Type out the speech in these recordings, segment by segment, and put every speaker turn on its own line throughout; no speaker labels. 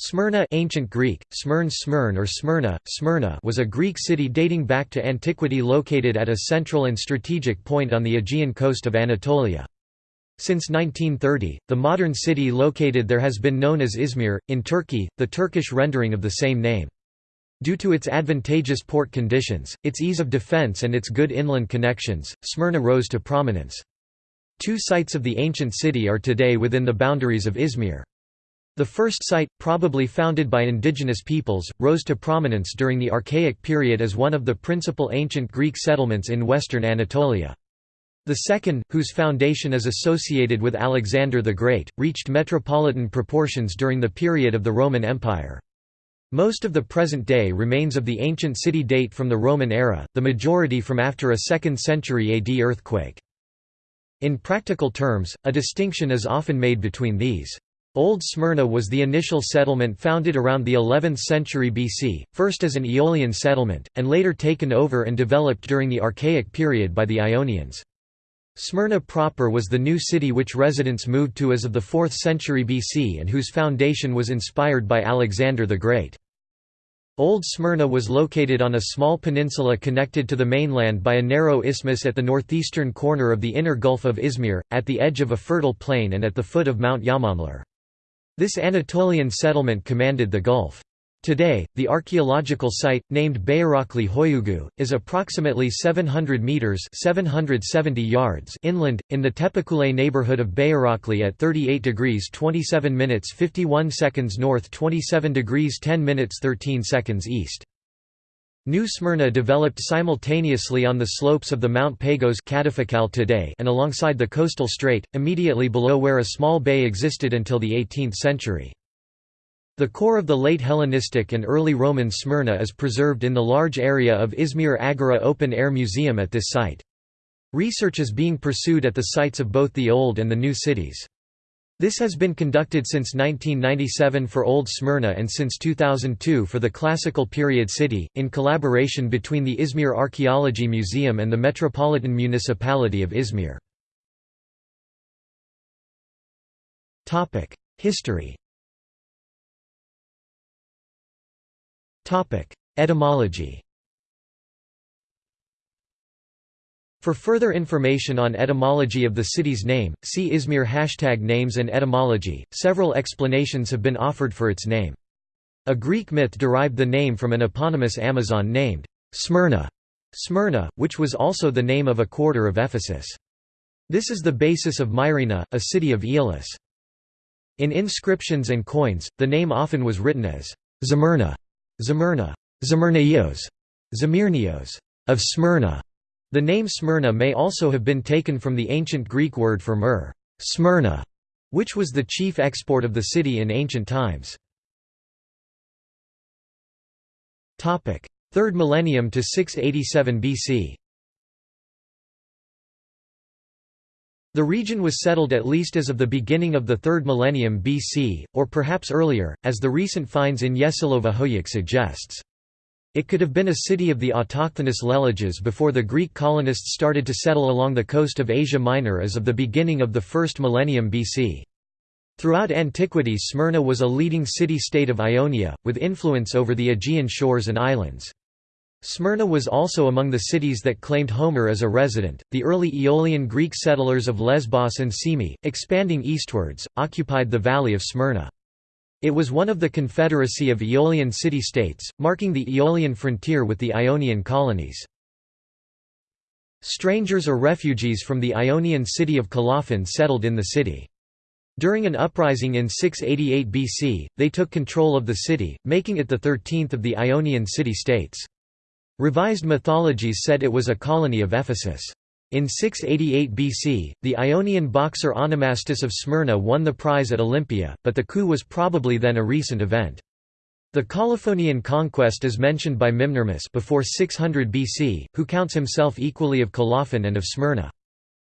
Smyrna ancient Greek, Smyrn Smyrn or Smyrna, Smyrna was a Greek city dating back to antiquity located at a central and strategic point on the Aegean coast of Anatolia. Since 1930, the modern city located there has been known as Izmir, in Turkey, the Turkish rendering of the same name. Due to its advantageous port conditions, its ease of defense and its good inland connections, Smyrna rose to prominence. Two sites of the ancient city are today within the boundaries of Izmir. The first site, probably founded by indigenous peoples, rose to prominence during the Archaic period as one of the principal ancient Greek settlements in western Anatolia. The second, whose foundation is associated with Alexander the Great, reached metropolitan proportions during the period of the Roman Empire. Most of the present-day remains of the ancient city date from the Roman era, the majority from after a 2nd century AD earthquake. In practical terms, a distinction is often made between these. Old Smyrna was the initial settlement founded around the 11th century BC, first as an Aeolian settlement, and later taken over and developed during the Archaic period by the Ionians. Smyrna proper was the new city which residents moved to as of the 4th century BC and whose foundation was inspired by Alexander the Great. Old Smyrna was located on a small peninsula connected to the mainland by a narrow isthmus at the northeastern corner of the inner Gulf of Izmir, at the edge of a fertile plain and at the foot of Mount Yamanlar. This Anatolian settlement commanded the Gulf. Today, the archaeological site, named Bayrakli Hoyugu, is approximately 700 metres 770 yards inland, in the Tepekule neighbourhood of Bayrakli at 38 degrees 27 minutes 51 seconds north 27 degrees 10 minutes 13 seconds east. New Smyrna developed simultaneously on the slopes of the Mount Pagos today and alongside the coastal strait, immediately below where a small bay existed until the 18th century. The core of the late Hellenistic and early Roman Smyrna is preserved in the large area of Izmir Agora Open Air Museum at this site. Research is being pursued at the sites of both the old and the new cities. This has been conducted since 1997 for Old Smyrna and since 2002 for the Classical Period City, in collaboration between the Izmir Archaeology Museum and the Metropolitan Municipality of Izmir. History Etymology For further information on etymology of the city's name, see Izmir hashtag names and etymology. Several explanations have been offered for its name. A Greek myth derived the name from an eponymous Amazon named Smyrna, Smyrna, which was also the name of a quarter of Ephesus. This is the basis of Myrina, a city of Aeolis. In inscriptions and coins, the name often was written as Zamyrna, Zamyrna, Zamyrnios, Zamirnios, of Smyrna. The name Smyrna may also have been taken from the ancient Greek word for myrrh, Smyrna, which was the chief export of the city in ancient times. 3rd millennium to 687 BC The region was settled at least as of the beginning of the 3rd millennium BC, or perhaps earlier, as the recent finds in Yesilova Hoyuk suggests. It could have been a city of the autochthonous Leleges before the Greek colonists started to settle along the coast of Asia Minor as of the beginning of the first millennium BC. Throughout antiquity Smyrna was a leading city-state of Ionia, with influence over the Aegean shores and islands. Smyrna was also among the cities that claimed Homer as a resident. The early Aeolian Greek settlers of Lesbos and Symi, expanding eastwards, occupied the valley of Smyrna. It was one of the confederacy of Aeolian city-states, marking the Aeolian frontier with the Ionian colonies. Strangers or refugees from the Ionian city of Colophon settled in the city. During an uprising in 688 BC, they took control of the city, making it the thirteenth of the Ionian city-states. Revised mythologies said it was a colony of Ephesus. In 688 BC, the Ionian boxer Onomastus of Smyrna won the prize at Olympia, but the coup was probably then a recent event. The Colophonian conquest is mentioned by Mimnermus before 600 BC, who counts himself equally of Colophon and of Smyrna.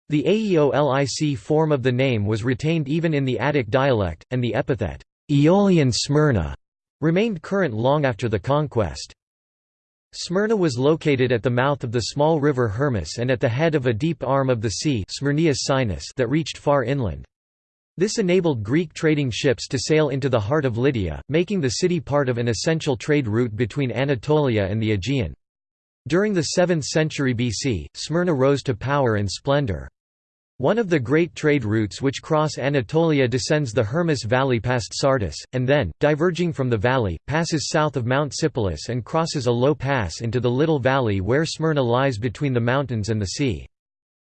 The Aeolic form of the name was retained even in the Attic dialect, and the epithet, Aeolian Smyrna, remained current long after the conquest. Smyrna was located at the mouth of the small river Hermus and at the head of a deep arm of the sea Sinus that reached far inland. This enabled Greek trading ships to sail into the heart of Lydia, making the city part of an essential trade route between Anatolia and the Aegean. During the 7th century BC, Smyrna rose to power and splendor. One of the great trade routes which cross Anatolia descends the Hermus Valley past Sardis, and then, diverging from the valley, passes south of Mount Sipylus and crosses a low pass into the little valley where Smyrna lies between the mountains and the sea.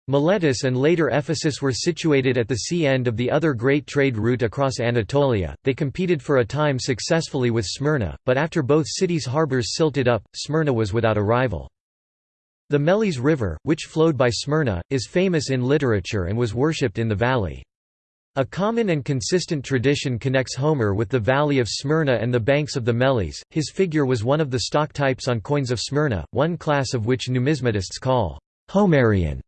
Miletus and later Ephesus were situated at the sea end of the other great trade route across Anatolia. They competed for a time successfully with Smyrna, but after both cities' harbors silted up, Smyrna was without a rival. The Meles River, which flowed by Smyrna, is famous in literature and was worshipped in the valley. A common and consistent tradition connects Homer with the valley of Smyrna and the banks of the Meles. His figure was one of the stock types on coins of Smyrna, one class of which numismatists call Homerian.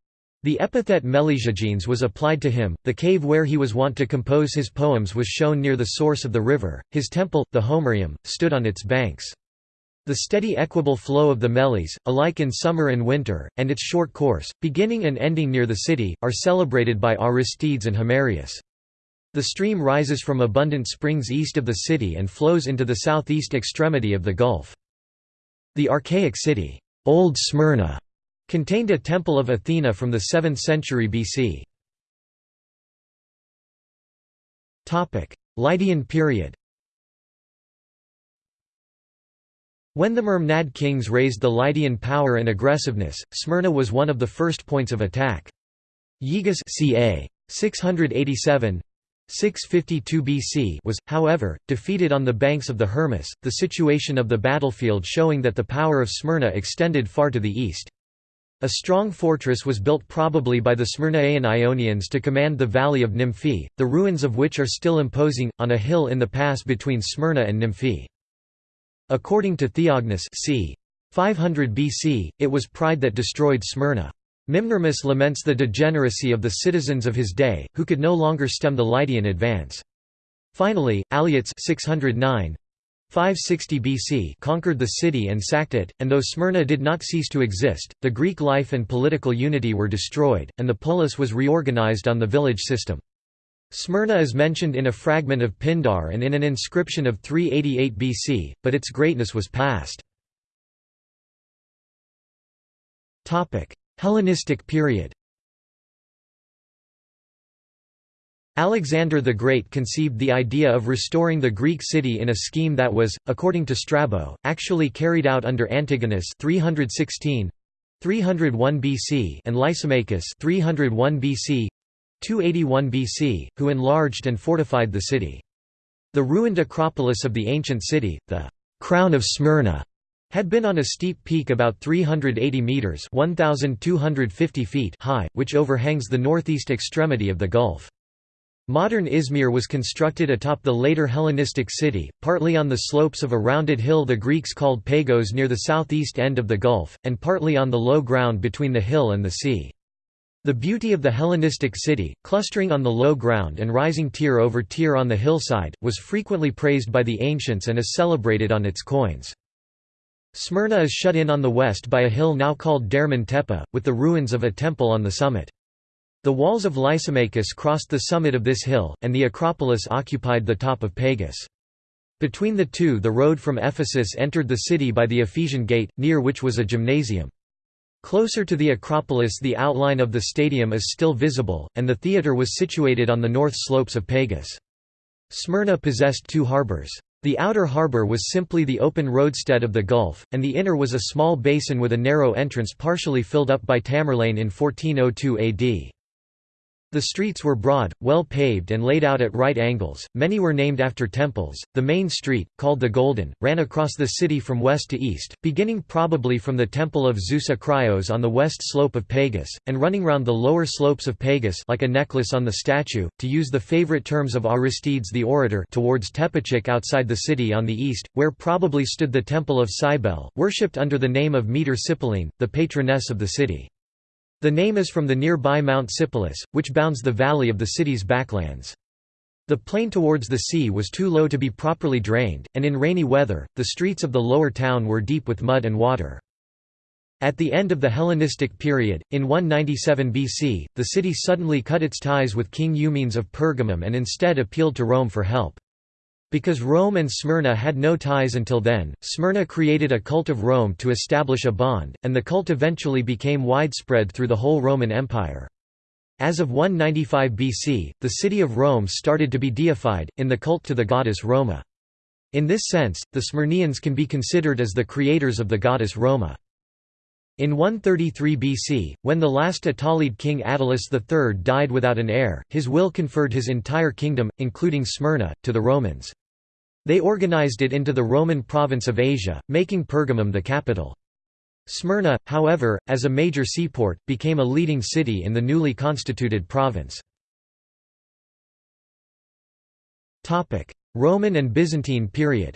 The epithet Melesiogenes was applied to him. The cave where he was wont to compose his poems was shown near the source of the river. His temple, the Homerium, stood on its banks. The steady equable flow of the Meles, alike in summer and winter, and its short course, beginning and ending near the city, are celebrated by Aristides and Himerius. The stream rises from abundant springs east of the city and flows into the southeast extremity of the Gulf. The archaic city, Old Smyrna, Contained a temple of Athena from the 7th century BC. Lydian period When the Mermnad kings raised the Lydian power and aggressiveness, Smyrna was one of the first points of attack. Gyges ca. 687 652 BC was, however, defeated on the banks of the Hermus, the situation of the battlefield showing that the power of Smyrna extended far to the east. A strong fortress was built probably by the Smyrnaean Ionians to command the valley of Nymphae, the ruins of which are still imposing, on a hill in the pass between Smyrna and Nymphae. According to Theognis c. 500 BC, it was pride that destroyed Smyrna. Mimnermus laments the degeneracy of the citizens of his day, who could no longer stem the Lydian advance. Finally, Alyattes 609, 560 BC conquered the city and sacked it, and though Smyrna did not cease to exist, the Greek life and political unity were destroyed, and the polis was reorganized on the village system. Smyrna is mentioned in a fragment of Pindar and in an inscription of 388 BC, but its greatness was past. Hellenistic period Alexander the Great conceived the idea of restoring the Greek city in a scheme that was, according to Strabo, actually carried out under Antigonus 316 301 BC and Lysimachus 301 BC 281 BC, who enlarged and fortified the city. The ruined Acropolis of the ancient city, the «Crown of Smyrna», had been on a steep peak about 380 metres 1,250 feet high, which overhangs the northeast extremity of the Gulf. Modern Izmir was constructed atop the later Hellenistic city, partly on the slopes of a rounded hill the Greeks called Pagos near the southeast end of the Gulf, and partly on the low ground between the hill and the sea. The beauty of the Hellenistic city, clustering on the low ground and rising tier over tier on the hillside, was frequently praised by the ancients and is celebrated on its coins. Smyrna is shut in on the west by a hill now called Derman Tepe, with the ruins of a temple on the summit. The walls of Lysimachus crossed the summit of this hill, and the Acropolis occupied the top of Pagus. Between the two the road from Ephesus entered the city by the Ephesian Gate, near which was a gymnasium. Closer to the Acropolis the outline of the stadium is still visible, and the theatre was situated on the north slopes of Pagus. Smyrna possessed two harbours. The outer harbour was simply the open roadstead of the Gulf, and the inner was a small basin with a narrow entrance partially filled up by Tamerlane in 1402 AD. The streets were broad, well paved and laid out at right angles, many were named after temples. The main street, called the Golden, ran across the city from west to east, beginning probably from the temple of Zeus Akrios on the west slope of Pagus, and running round the lower slopes of Pagus like a necklace on the statue, to use the favorite terms of Aristides the orator towards Tepechik outside the city on the east, where probably stood the temple of Cybele, worshipped under the name of Meter Sipylene, the patroness of the city. The name is from the nearby Mount Sipylus, which bounds the valley of the city's backlands. The plain towards the sea was too low to be properly drained, and in rainy weather, the streets of the lower town were deep with mud and water. At the end of the Hellenistic period, in 197 BC, the city suddenly cut its ties with King Eumenes of Pergamum and instead appealed to Rome for help. Because Rome and Smyrna had no ties until then, Smyrna created a cult of Rome to establish a bond, and the cult eventually became widespread through the whole Roman Empire. As of 195 BC, the city of Rome started to be deified, in the cult to the goddess Roma. In this sense, the Smyrnians can be considered as the creators of the goddess Roma. In 133 BC, when the last Attalid king Attalus III died without an heir, his will conferred his entire kingdom, including Smyrna, to the Romans. They organized it into the Roman province of Asia, making Pergamum the capital. Smyrna, however, as a major seaport, became a leading city in the newly constituted province. Roman and Byzantine period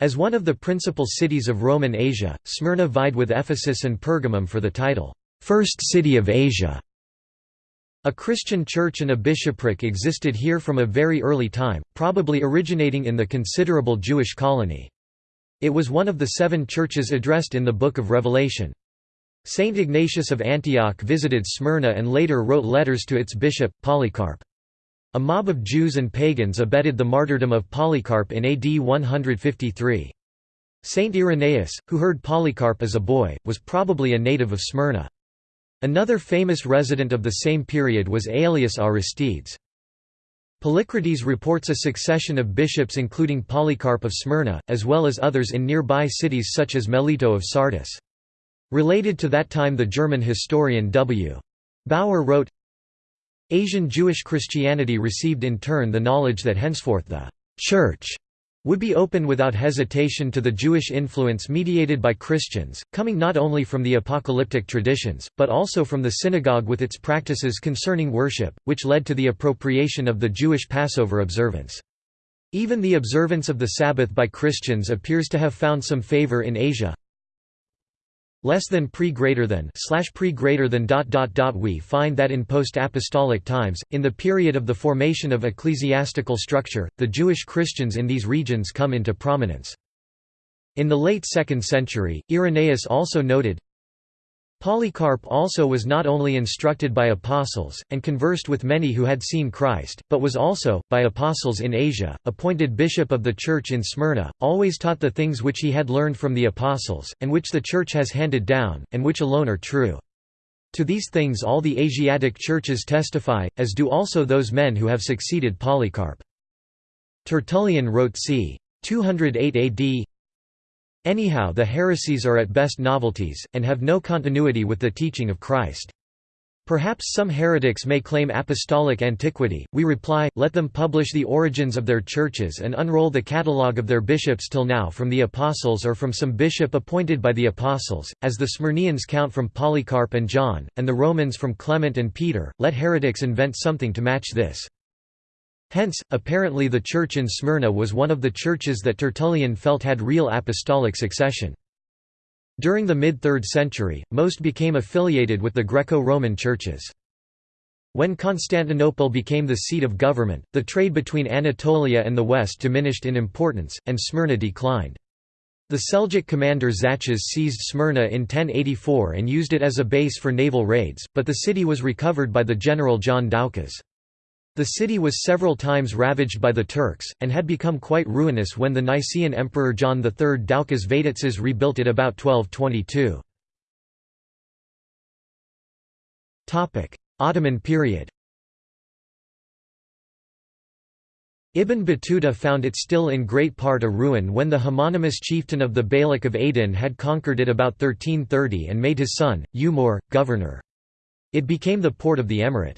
As one of the principal cities of Roman Asia, Smyrna vied with Ephesus and Pergamum for the title, First City of Asia. A Christian church and a bishopric existed here from a very early time, probably originating in the considerable Jewish colony. It was one of the seven churches addressed in the Book of Revelation. Saint Ignatius of Antioch visited Smyrna and later wrote letters to its bishop, Polycarp. A mob of Jews and pagans abetted the martyrdom of Polycarp in AD 153. Saint Irenaeus, who heard Polycarp as a boy, was probably a native of Smyrna. Another famous resident of the same period was Aelius Aristides. Polycrates reports a succession of bishops including Polycarp of Smyrna, as well as others in nearby cities such as Melito of Sardis. Related to that time the German historian W. Bauer wrote, Asian Jewish Christianity received in turn the knowledge that henceforth the «Church» would be open without hesitation to the Jewish influence mediated by Christians, coming not only from the apocalyptic traditions, but also from the synagogue with its practices concerning worship, which led to the appropriation of the Jewish Passover observance. Even the observance of the Sabbath by Christians appears to have found some favor in Asia, less than pre greater than slash pre greater than dot dot dot we find that in post-apostolic times in the period of the formation of ecclesiastical structure the Jewish Christians in these regions come into prominence. In the late 2nd century Irenaeus also noted Polycarp also was not only instructed by apostles, and conversed with many who had seen Christ, but was also, by apostles in Asia, appointed bishop of the Church in Smyrna, always taught the things which he had learned from the apostles, and which the Church has handed down, and which alone are true. To these things all the Asiatic churches testify, as do also those men who have succeeded Polycarp. Tertullian wrote c. 208 AD, Anyhow the heresies are at best novelties, and have no continuity with the teaching of Christ. Perhaps some heretics may claim apostolic antiquity, we reply, let them publish the origins of their churches and unroll the catalogue of their bishops till now from the apostles or from some bishop appointed by the apostles, as the Smyrnians count from Polycarp and John, and the Romans from Clement and Peter, let heretics invent something to match this. Hence, apparently the church in Smyrna was one of the churches that Tertullian felt had real apostolic succession. During the mid-3rd century, most became affiliated with the Greco-Roman churches. When Constantinople became the seat of government, the trade between Anatolia and the west diminished in importance, and Smyrna declined. The Seljuk commander Tzachas seized Smyrna in 1084 and used it as a base for naval raids, but the city was recovered by the general John Doukas. The city was several times ravaged by the Turks, and had become quite ruinous when the Nicaean Emperor John III Doukas Vatatzes rebuilt it about 1222. Ottoman period Ibn Battuta found it still in great part a ruin when the homonymous chieftain of the Beylik of Aydin had conquered it about 1330 and made his son, Umar, governor. It became the port of the emirate.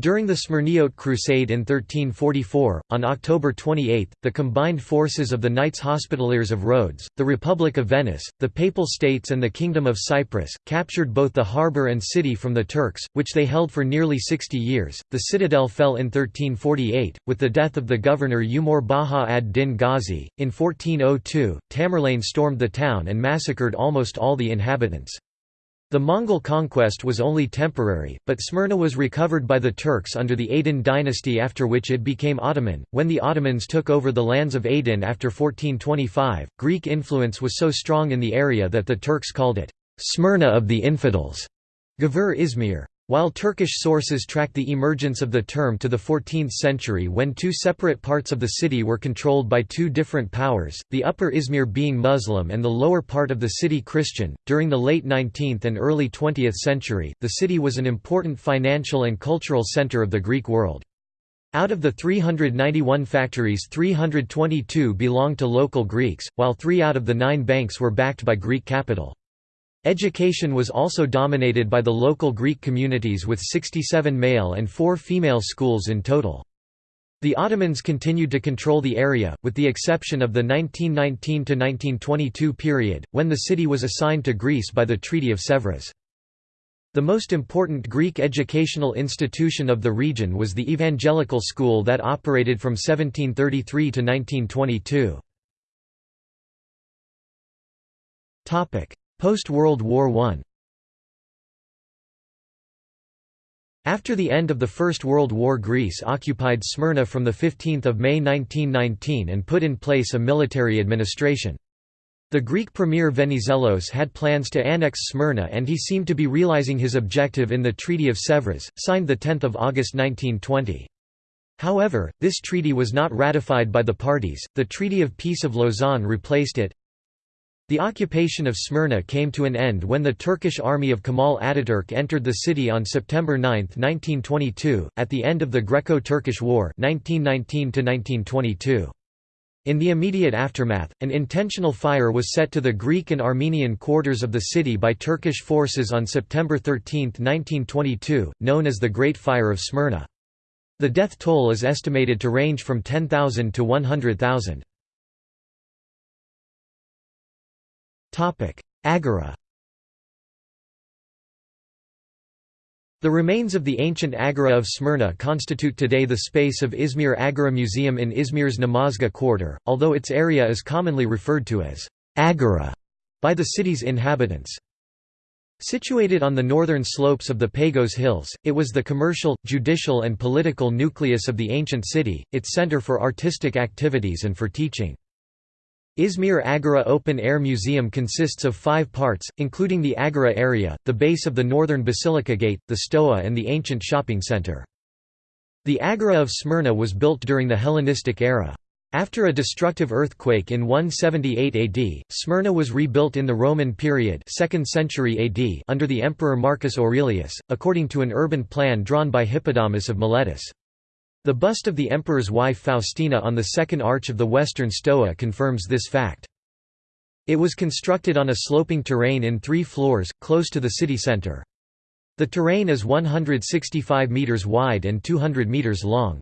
During the Smyrniote Crusade in 1344, on October 28, the combined forces of the Knights Hospitallers of Rhodes, the Republic of Venice, the Papal States and the Kingdom of Cyprus, captured both the harbour and city from the Turks, which they held for nearly 60 years. The citadel fell in 1348, with the death of the governor Umar Baha ad-Din Ghazi. In 1402, Tamerlane stormed the town and massacred almost all the inhabitants. The Mongol conquest was only temporary, but Smyrna was recovered by the Turks under the Aydin dynasty after which it became Ottoman. When the Ottomans took over the lands of Aydin after 1425, Greek influence was so strong in the area that the Turks called it Smyrna of the Infidels. Gavur Izmir. While Turkish sources track the emergence of the term to the 14th century when two separate parts of the city were controlled by two different powers, the upper Izmir being Muslim and the lower part of the city Christian, during the late 19th and early 20th century, the city was an important financial and cultural center of the Greek world. Out of the 391 factories 322 belonged to local Greeks, while three out of the nine banks were backed by Greek capital. Education was also dominated by the local Greek communities with 67 male and 4 female schools in total. The Ottomans continued to control the area, with the exception of the 1919–1922 period, when the city was assigned to Greece by the Treaty of Sèvres. The most important Greek educational institution of the region was the Evangelical School that operated from 1733 to 1922. Post-World War I After the end of the First World War Greece occupied Smyrna from 15 May 1919 and put in place a military administration. The Greek premier Venizelos had plans to annex Smyrna and he seemed to be realizing his objective in the Treaty of Sèvres, signed 10 August 1920. However, this treaty was not ratified by the parties, the Treaty of Peace of Lausanne replaced it, the occupation of Smyrna came to an end when the Turkish army of Kemal Ataturk entered the city on September 9, 1922, at the end of the Greco-Turkish War 1919 In the immediate aftermath, an intentional fire was set to the Greek and Armenian quarters of the city by Turkish forces on September 13, 1922, known as the Great Fire of Smyrna. The death toll is estimated to range from 10,000 to 100,000. Agora The remains of the ancient Agora of Smyrna constitute today the space of Izmir Agora Museum in Izmir's Namazga quarter, although its area is commonly referred to as Agora by the city's inhabitants. Situated on the northern slopes of the Pagos Hills, it was the commercial, judicial and political nucleus of the ancient city, its center for artistic activities and for teaching. Izmir Agora Open Air Museum consists of five parts, including the Agora area, the base of the northern Basilica Gate, the Stoa and the ancient shopping center. The Agora of Smyrna was built during the Hellenistic era. After a destructive earthquake in 178 AD, Smyrna was rebuilt in the Roman period 2nd century AD under the Emperor Marcus Aurelius, according to an urban plan drawn by Hippodamus of Miletus. The bust of the emperor's wife Faustina on the second arch of the western stoa confirms this fact. It was constructed on a sloping terrain in three floors, close to the city center. The terrain is 165 meters wide and 200 meters long.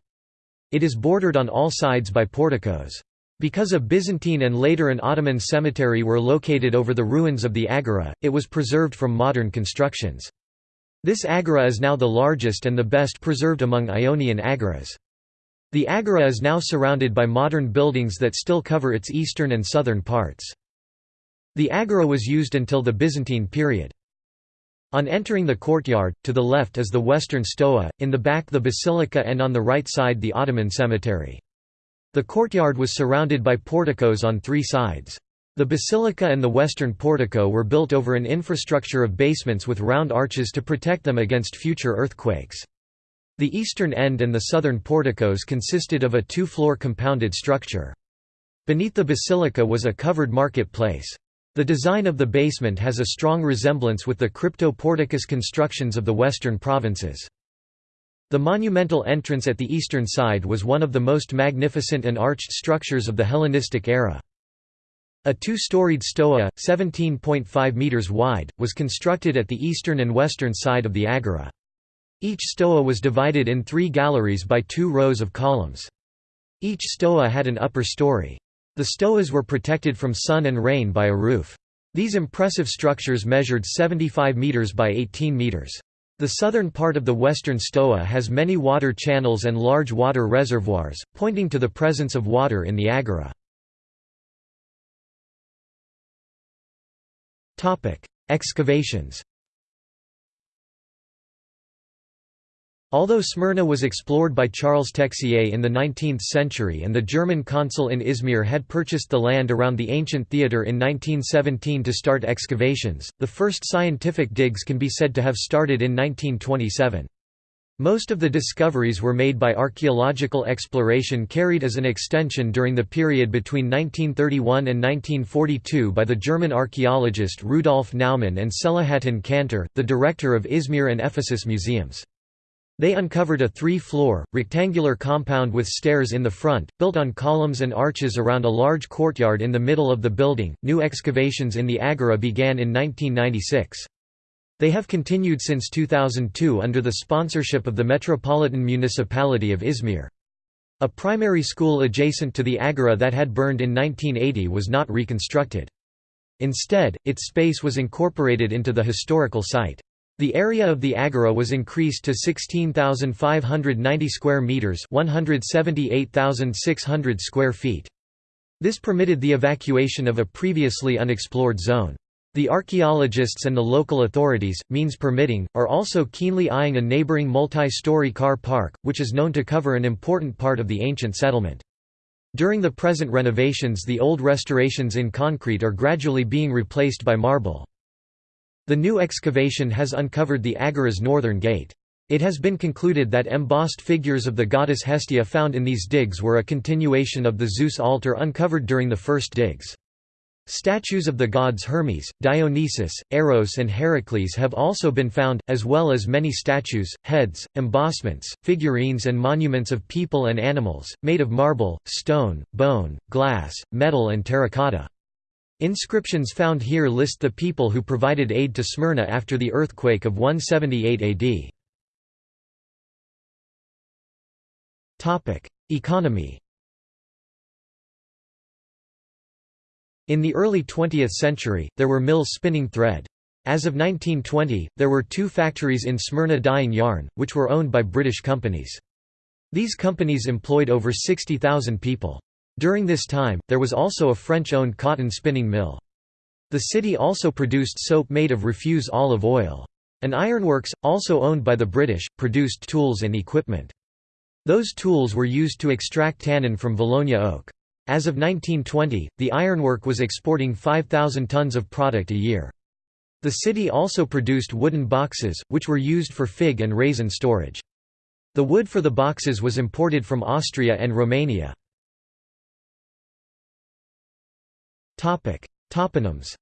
It is bordered on all sides by porticos. Because a Byzantine and later an Ottoman cemetery were located over the ruins of the agora, it was preserved from modern constructions. This agora is now the largest and the best preserved among Ionian agoras. The agora is now surrounded by modern buildings that still cover its eastern and southern parts. The agora was used until the Byzantine period. On entering the courtyard, to the left is the western stoa, in the back the basilica and on the right side the Ottoman cemetery. The courtyard was surrounded by porticos on three sides. The basilica and the western portico were built over an infrastructure of basements with round arches to protect them against future earthquakes. The eastern end and the southern porticos consisted of a two-floor compounded structure. Beneath the basilica was a covered market place. The design of the basement has a strong resemblance with the crypto-porticus constructions of the western provinces. The monumental entrance at the eastern side was one of the most magnificent and arched structures of the Hellenistic era. A two-storied stoa, 17.5 meters wide, was constructed at the eastern and western side of the agora. Each stoa was divided in three galleries by two rows of columns. Each stoa had an upper story. The stoas were protected from sun and rain by a roof. These impressive structures measured 75 meters by 18 meters. The southern part of the western stoa has many water channels and large water reservoirs, pointing to the presence of water in the agora. Excavations Although Smyrna was explored by Charles Texier in the 19th century and the German consul in Izmir had purchased the land around the ancient theatre in 1917 to start excavations, the first scientific digs can be said to have started in 1927. Most of the discoveries were made by archaeological exploration carried as an extension during the period between 1931 and 1942 by the German archaeologist Rudolf Naumann and Selahattin Kantar, the director of Izmir and Ephesus museums. They uncovered a three-floor, rectangular compound with stairs in the front, built on columns and arches around a large courtyard in the middle of the building. New excavations in the agora began in 1996. They have continued since 2002 under the sponsorship of the Metropolitan Municipality of Izmir. A primary school adjacent to the agora that had burned in 1980 was not reconstructed. Instead, its space was incorporated into the historical site. The area of the agora was increased to 16,590 square meters, 178,600 square feet. This permitted the evacuation of a previously unexplored zone. The archaeologists and the local authorities, means permitting, are also keenly eyeing a neighboring multi-story car park, which is known to cover an important part of the ancient settlement. During the present renovations the old restorations in concrete are gradually being replaced by marble. The new excavation has uncovered the Agora's northern gate. It has been concluded that embossed figures of the goddess Hestia found in these digs were a continuation of the Zeus altar uncovered during the first digs. Statues of the gods Hermes, Dionysus, Eros and Heracles have also been found, as well as many statues, heads, embossments, figurines and monuments of people and animals, made of marble, stone, bone, glass, metal and terracotta. Inscriptions found here list the people who provided aid to Smyrna after the earthquake of 178 AD. Economy In the early 20th century, there were mills spinning thread. As of 1920, there were two factories in Smyrna dyeing yarn, which were owned by British companies. These companies employed over 60,000 people. During this time, there was also a French-owned cotton spinning mill. The city also produced soap made of refuse olive oil. An ironworks, also owned by the British, produced tools and equipment. Those tools were used to extract tannin from Valonia oak. As of 1920, the ironwork was exporting 5,000 tons of product a year. The city also produced wooden boxes, which were used for fig and raisin storage. The wood for the boxes was imported from Austria and Romania. Toponyms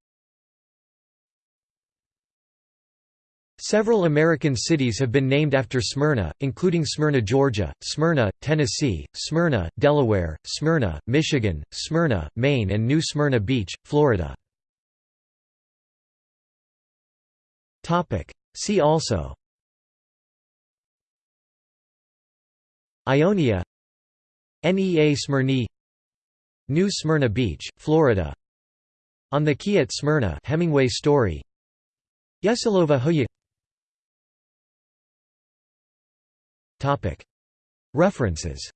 Several American cities have been named after Smyrna, including Smyrna, Georgia, Smyrna, Tennessee, Smyrna, Delaware, Smyrna, Michigan, Smyrna, Maine and New Smyrna Beach, Florida. See also. Ionia. NEA Smyrni New Smyrna Beach, Florida. On the Quay at Smyrna Hemingway story. Yesilova Hoya References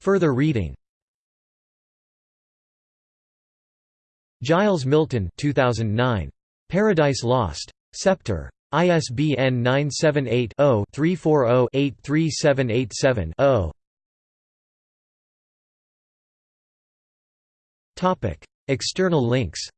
Further reading Giles Milton 2009. Paradise Lost. Sceptre. ISBN 978 0 340 83787 0. External links